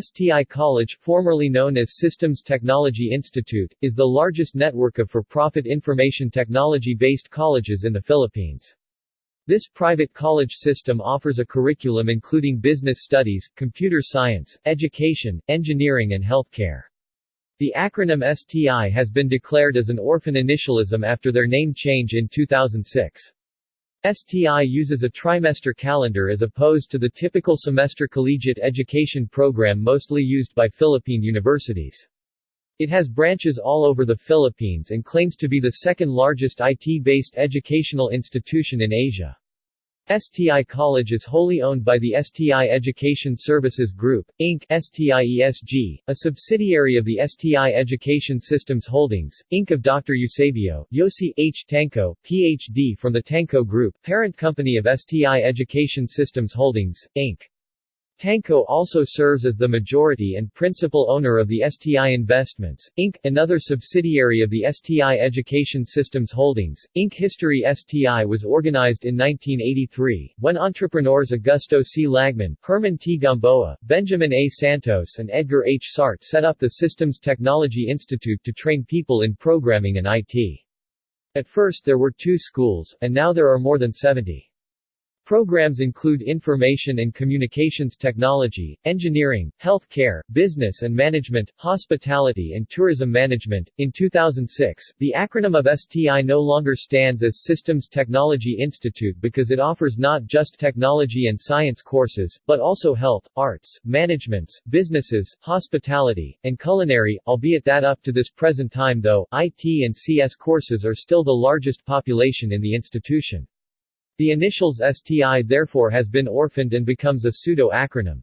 STI College, formerly known as Systems Technology Institute, is the largest network of for-profit information technology-based colleges in the Philippines. This private college system offers a curriculum including business studies, computer science, education, engineering and healthcare. The acronym STI has been declared as an orphan initialism after their name change in 2006. STI uses a trimester calendar as opposed to the typical semester collegiate education program mostly used by Philippine universities. It has branches all over the Philippines and claims to be the second largest IT-based educational institution in Asia. STI College is wholly owned by the STI Education Services Group, Inc. STIESG, a subsidiary of the STI Education Systems Holdings, Inc. of Dr. Eusebio, Yosi H. Tanco, Ph.D. from the Tanco Group, parent company of STI Education Systems Holdings, Inc. Tanco also serves as the majority and principal owner of the STI Investments, Inc., another subsidiary of the STI Education Systems Holdings, Inc. History STI was organized in 1983, when entrepreneurs Augusto C. Lagman, Herman T. Gamboa, Benjamin A. Santos and Edgar H. Sarte set up the Systems Technology Institute to train people in programming and IT. At first there were two schools, and now there are more than 70. Programs include information and communications technology, engineering, health care, business and management, hospitality and tourism management. In 2006, the acronym of STI no longer stands as Systems Technology Institute because it offers not just technology and science courses, but also health, arts, managements, businesses, hospitality, and culinary, albeit that up to this present time though, IT and CS courses are still the largest population in the institution. The initials STI therefore has been orphaned and becomes a pseudo-acronym.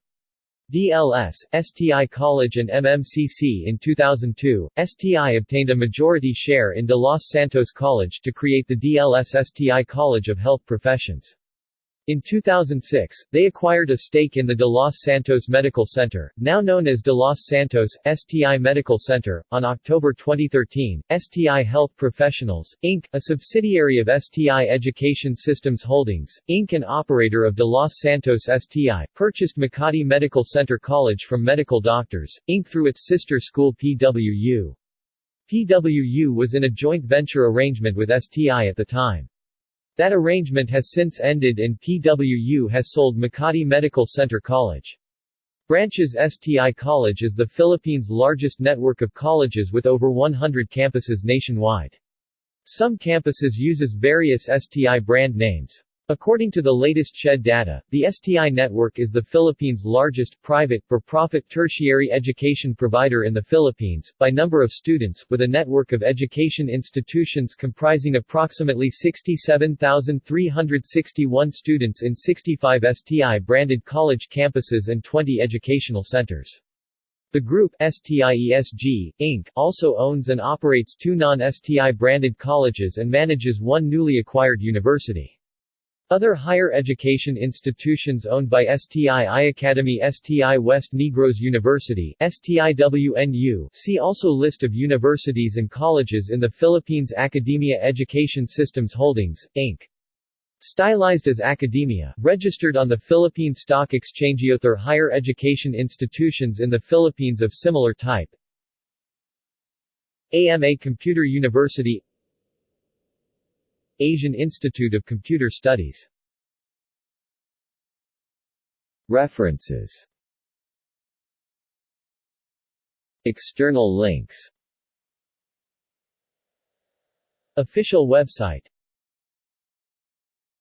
DLS, STI College and MMCC In 2002, STI obtained a majority share in De Los Santos College to create the DLS STI College of Health Professions. In 2006, they acquired a stake in the De Los Santos Medical Center, now known as De Los Santos, STI Medical Center. On October 2013, STI Health Professionals, Inc., a subsidiary of STI Education Systems Holdings, Inc. and operator of De Los Santos STI, purchased Makati Medical Center College from Medical Doctors, Inc. through its sister school PWU. PWU was in a joint venture arrangement with STI at the time. That arrangement has since ended and PWU has sold Makati Medical Center College. Branches STI College is the Philippines' largest network of colleges with over 100 campuses nationwide. Some campuses uses various STI brand names. According to the latest CHED data, the STI network is the Philippines' largest, private, for-profit tertiary education provider in the Philippines, by number of students, with a network of education institutions comprising approximately 67,361 students in 65 STI-branded college campuses and 20 educational centers. The group, STIESG, Inc., also owns and operates two non-STI branded colleges and manages one newly acquired university. Other higher education institutions owned by STI I Academy STI West Negros University STIWNU see also List of universities and colleges in the Philippines Academia Education Systems Holdings, Inc. Stylized as Academia, registered on the Philippine Stock Exchange. Other higher education institutions in the Philippines of similar type AMA Computer University Asian Institute of Computer Studies. References. External links. Official website